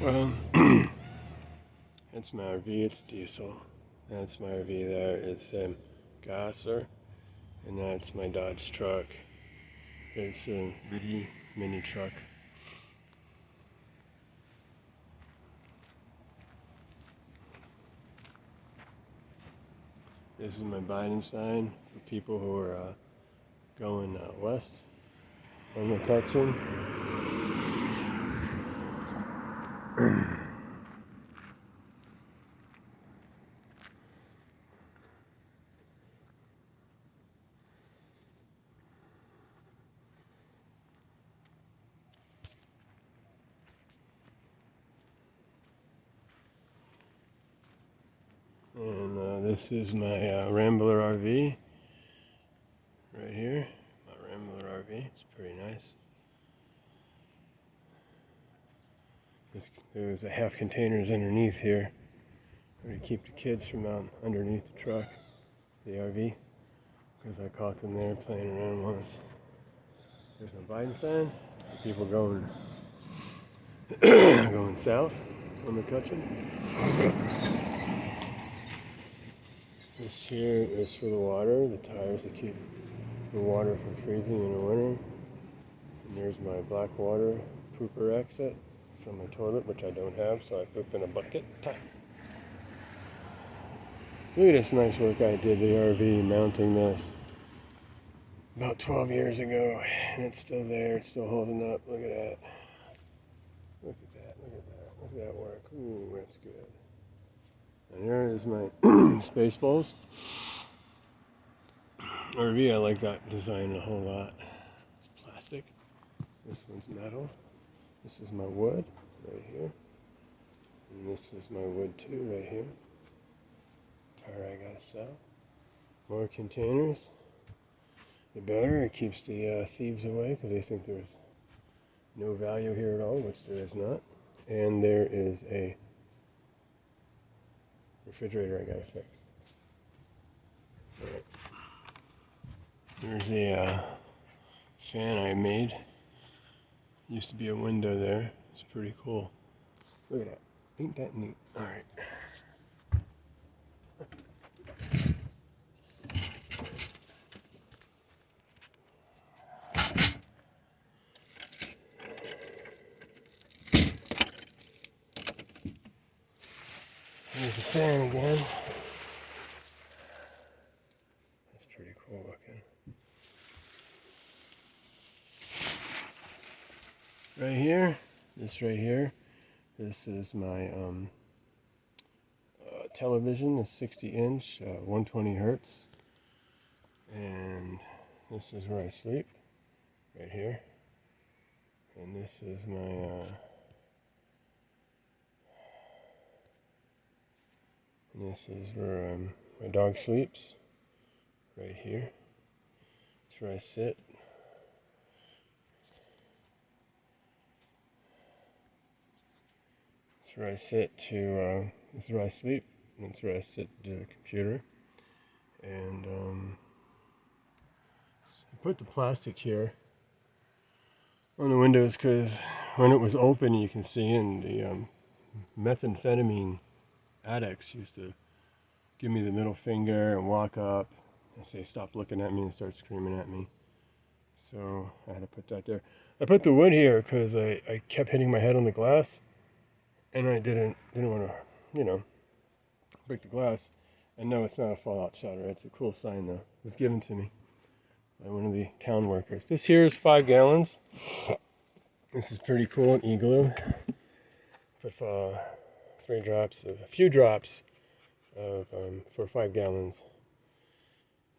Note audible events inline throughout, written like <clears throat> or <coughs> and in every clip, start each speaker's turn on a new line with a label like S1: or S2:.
S1: Well, <clears throat> that's my RV, it's diesel. That's my RV there, it's um, Gasser. And that's my Dodge truck. It's a really mini truck. This is my Biden sign for people who are uh, going uh, west on McCutcheon. And uh, this is my uh, Rambler RV right here. My Rambler RV. It's pretty nice. There's a half containers underneath here to keep the kids from out underneath the truck, the RV, because I caught them there playing around once. There's my Biden sign. People going <coughs> going south on McCutcheon. This here is for the water, the tires to keep the water from freezing in the winter. And there's my black water pooper exit from my toilet, which I don't have, so I poop in a bucket. Look at this nice work I did the RV mounting this about 12 years ago, and it's still there, it's still holding up. Look at that. Look at that, look at that, look at that work. Ooh, that's good. And here is my <clears throat> Spaceballs. RV, I like that design a whole lot. It's plastic. This one's metal. This is my wood right here. And this is my wood too right here. Tire I gotta sell. More containers. The better. It keeps the uh, thieves away because they think there's no value here at all, which there is not. And there is a refrigerator I gotta fix. There's a uh, fan I made. Used to be a window there. It's pretty cool. Look at that. Ain't that neat? Alright. There's the fan again. That's pretty cool looking. Right here, this right here, this is my um, uh, television, a 60 inch, uh, 120 hertz. And this is where I sleep, right here. And this is my uh, This is where um, my dog sleeps, right here. That's where I sit. That's where I sit to, uh, this is where I sleep. That's where I sit to the computer. And um, I put the plastic here on the windows because when it was open you can see in the um, methamphetamine addicts used to give me the middle finger and walk up and say, stop looking at me and start screaming at me. So I had to put that there. I put the wood here because I, I kept hitting my head on the glass and I didn't, didn't want to, you know, break the glass. And no, it's not a fallout shelter. It's a cool sign though. It was given to me by one of the town workers. This here is five gallons. This is pretty cool, an igloo. Put uh, three drops of, a few drops of, um, for five gallons.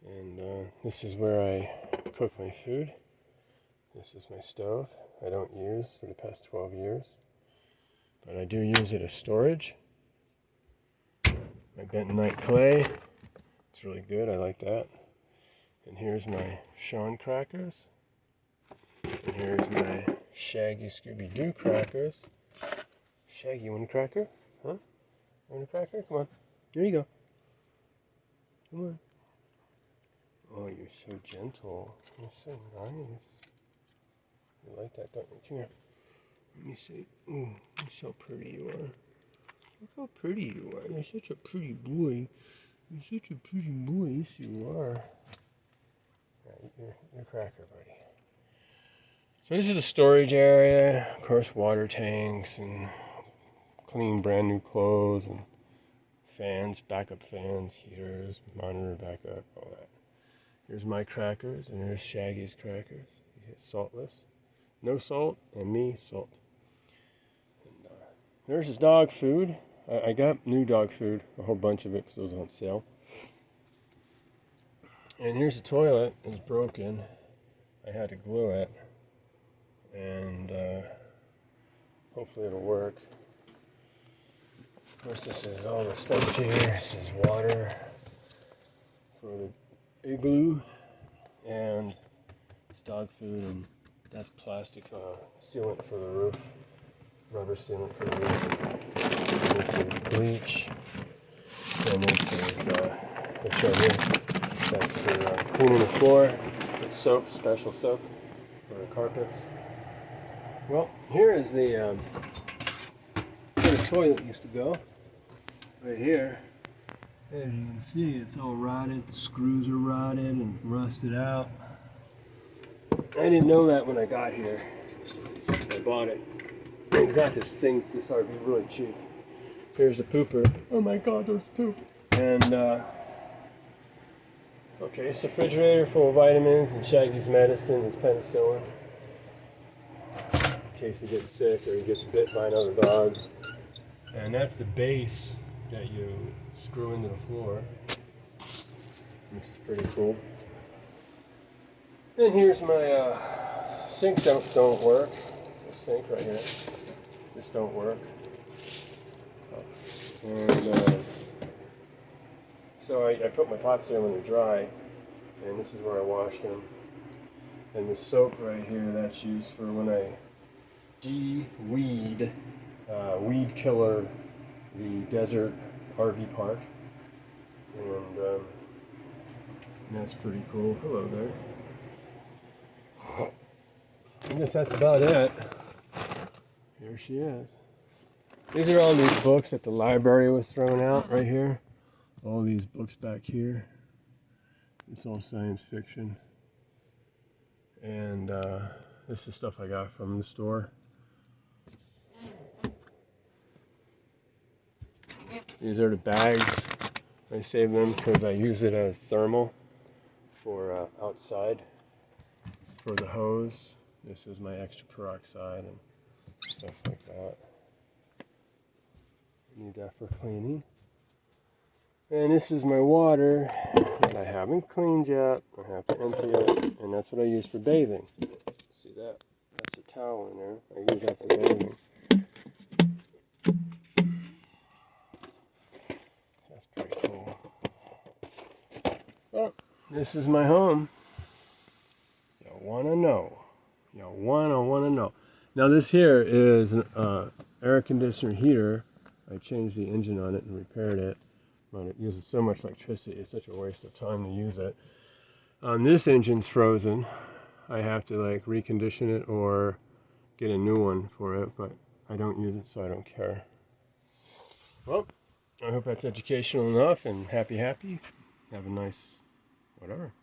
S1: And uh, this is where I cook my food. This is my stove I don't use for the past 12 years. But I do use it as storage. My bentonite clay. It's really good. I like that. And here's my Sean crackers. And here's my Shaggy Scooby-Doo crackers. Shaggy, one cracker? Huh? Want a cracker? Come on. There you go. Come on. Oh, you're so gentle. You're so nice. You like that, don't you? Come Let me see. Mm, Ooh, that's how pretty you are. Look how pretty you are. You're such a pretty boy. You're such a pretty boy. Yes, you are. Yeah, you're, you're a cracker, buddy. So this is a storage area. Of course, water tanks and clean brand new clothes and fans, backup fans, heaters, monitor backup, all that. Here's my crackers, and here's Shaggy's crackers. Saltless. No salt, and me, salt. And, uh, there's his dog food. I, I, got new dog food, a whole bunch of it because it was on sale. And here's the toilet. It's broken. I had to glue it. And uh, hopefully it'll work. Of course, this is all the stuff here. This is water for the igloo. And it's dog food and that's plastic uh, sealant for the roof, rubber sealant for the roof. This is bleach, and this is uh, the. That's for uh, cleaning the floor. It's soap, special soap for the carpets. Well, here is the um, the toilet used to go. Right here. As you can see, it's all rotted. The screws are rotted and rusted out. I didn't know that when I got here. I bought it. I <clears throat> got this thing, this RV really cheap. Here's the pooper. Oh my god, there's poop. And, uh, okay, it's a refrigerator full of vitamins and Shaggy's medicine, his penicillin. In case he gets sick or he gets bit by another dog. And that's the base that you screw into the floor, which is pretty cool. And here's my uh, sink don't, don't work. The sink right here. This don't work. And uh, so I, I put my pots there when they're dry. And this is where I wash them. And the soap right here, that's used for when I de-weed, uh, weed killer, the desert RV park. And um, that's pretty cool. Hello there. I guess that's about it. Here she is. These are all these books that the library was throwing out right here. All these books back here. It's all science fiction. And uh, this is stuff I got from the store. These are the bags. I save them because I use it as thermal for uh, outside for the hose. This is my extra peroxide and stuff like that. Need that for cleaning. And this is my water that I haven't cleaned yet. I have to empty it, and that's what I use for bathing. See that? That's a towel in there. I use that for bathing. That's pretty cool. Well, this is my home. You wanna know. You wanna wanna know. Now this here is an uh, air conditioner heater. I changed the engine on it and repaired it, but it uses so much electricity. It's such a waste of time to use it. Um, this engine's frozen. I have to like recondition it or get a new one for it, but I don't use it, so I don't care. Well, I hope that's educational enough and happy, happy. Have a nice whatever.